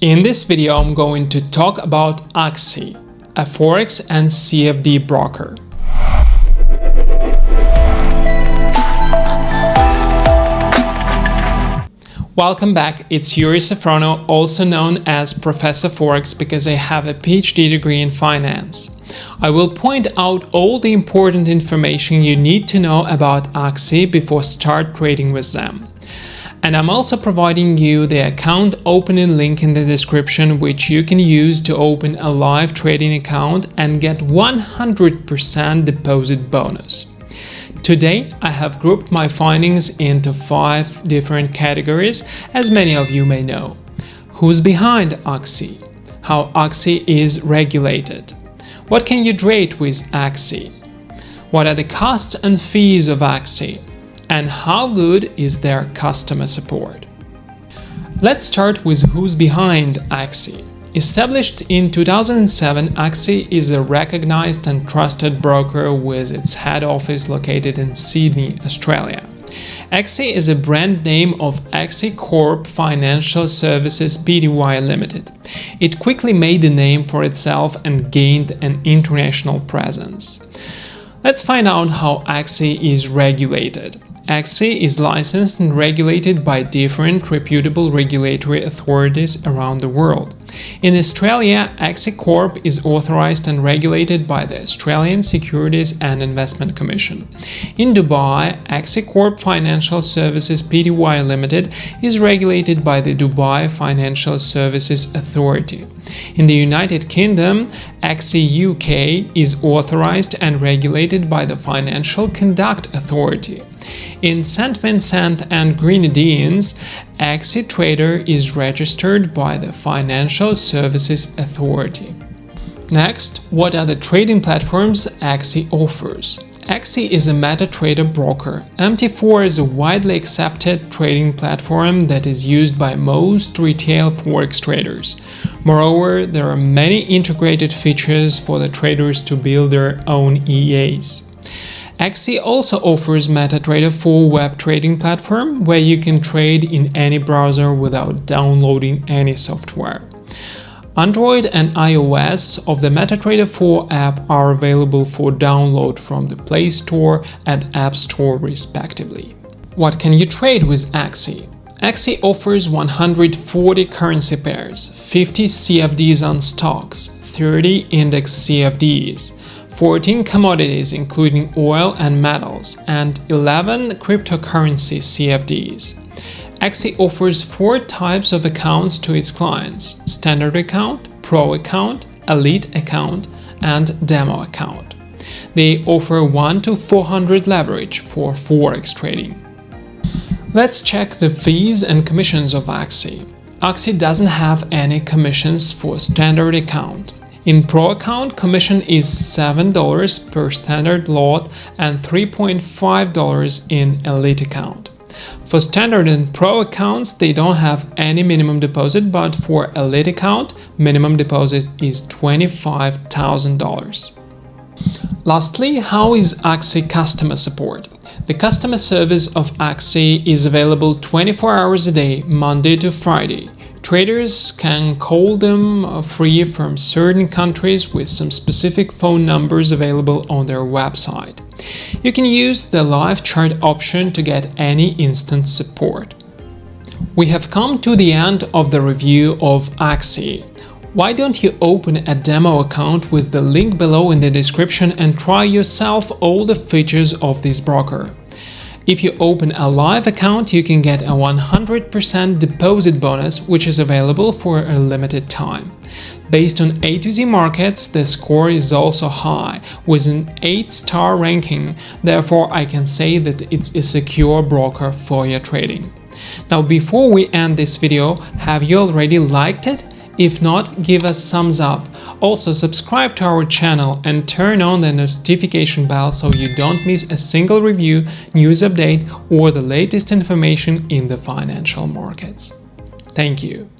In this video, I'm going to talk about Axi, a Forex and CFD broker. Welcome back, it's Yuri Safrono, also known as Professor Forex because I have a PhD degree in finance. I will point out all the important information you need to know about Axi before start trading with them. And I'm also providing you the account opening link in the description which you can use to open a live trading account and get 100% deposit bonus. Today, I have grouped my findings into five different categories, as many of you may know. Who's behind Axi? How Axi is regulated? What can you trade with Axi? What are the costs and fees of Axi? And how good is their customer support? Let's start with who's behind Axi. Established in 2007, Axi is a recognized and trusted broker with its head office located in Sydney, Australia. Axi is a brand name of Axi Corp Financial Services Pty Limited. It quickly made a name for itself and gained an international presence. Let's find out how Axi is regulated. Axi is licensed and regulated by different reputable regulatory authorities around the world. In Australia, Axi Corp is authorized and regulated by the Australian Securities and Investment Commission. In Dubai, Axi Corp Financial Services Pty Limited is regulated by the Dubai Financial Services Authority. In the United Kingdom, Axi UK is authorized and regulated by the Financial Conduct Authority. In St. Vincent and Grenadines, Axi Trader is registered by the Financial Services Authority. Next, what are the trading platforms Axi offers? Axi is a MetaTrader broker. MT4 is a widely accepted trading platform that is used by most retail forex traders. Moreover, there are many integrated features for the traders to build their own EAs. Axi also offers MetaTrader 4 web trading platform where you can trade in any browser without downloading any software. Android and iOS of the MetaTrader 4 app are available for download from the Play Store and App Store respectively. What can you trade with Axi? Axi offers 140 currency pairs, 50 CFDs on stocks, 30 index CFDs, 14 commodities including oil and metals, and 11 cryptocurrency CFDs. Axi offers four types of accounts to its clients – Standard Account, Pro Account, Elite Account, and Demo Account. They offer 1 to 400 leverage for Forex trading. Let's check the fees and commissions of Axi. Axi doesn't have any commissions for Standard Account. In Pro account, commission is $7 per standard lot and $3.5 in Elite account. For standard and pro accounts, they don't have any minimum deposit, but for elite account, minimum deposit is $25,000. Lastly, how is Axi customer support? The customer service of Axi is available 24 hours a day, Monday to Friday. Traders can call them free from certain countries with some specific phone numbers available on their website. You can use the live chat option to get any instant support. We have come to the end of the review of Axi. Why don't you open a demo account with the link below in the description and try yourself all the features of this broker. If you open a live account, you can get a 100% deposit bonus, which is available for a limited time. Based on A to Z markets, the score is also high, with an 8-star ranking, therefore I can say that it's a secure broker for your trading. Now before we end this video, have you already liked it? If not, give us thumbs up. Also subscribe to our channel and turn on the notification bell so you don't miss a single review, news update or the latest information in the financial markets. Thank you.